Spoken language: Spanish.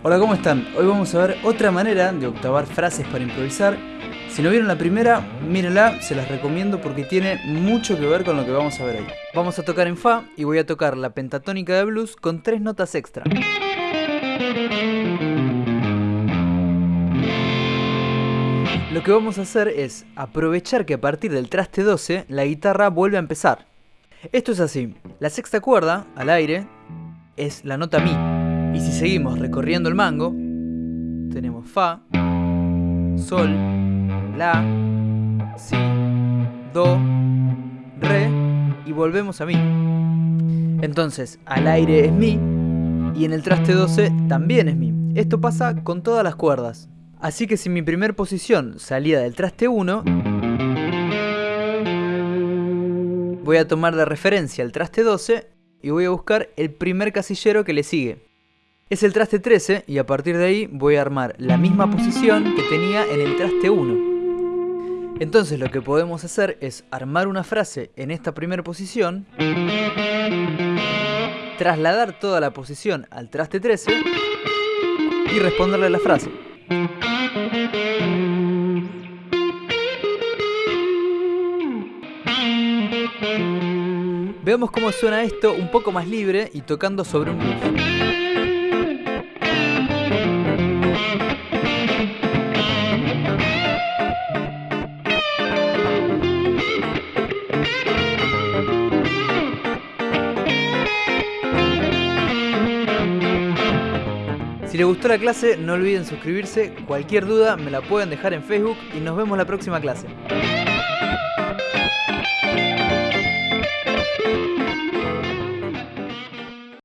Hola, ¿cómo están? Hoy vamos a ver otra manera de octavar frases para improvisar. Si no vieron la primera, mírenla, se las recomiendo porque tiene mucho que ver con lo que vamos a ver hoy. Vamos a tocar en Fa y voy a tocar la pentatónica de blues con tres notas extra. Lo que vamos a hacer es aprovechar que a partir del traste 12 la guitarra vuelve a empezar. Esto es así, la sexta cuerda, al aire, es la nota Mi. Y si seguimos recorriendo el mango, tenemos Fa, Sol, La, Si, Do, Re y volvemos a Mi. Entonces, al aire es Mi y en el traste 12 también es Mi. Esto pasa con todas las cuerdas. Así que si mi primer posición salía del traste 1, voy a tomar de referencia el traste 12 y voy a buscar el primer casillero que le sigue. Es el traste 13 y a partir de ahí voy a armar la misma posición que tenía en el traste 1. Entonces lo que podemos hacer es armar una frase en esta primera posición, trasladar toda la posición al traste 13 y responderle la frase. Veamos cómo suena esto un poco más libre y tocando sobre un Si les gustó la clase, no olviden suscribirse. Cualquier duda me la pueden dejar en Facebook y nos vemos la próxima clase.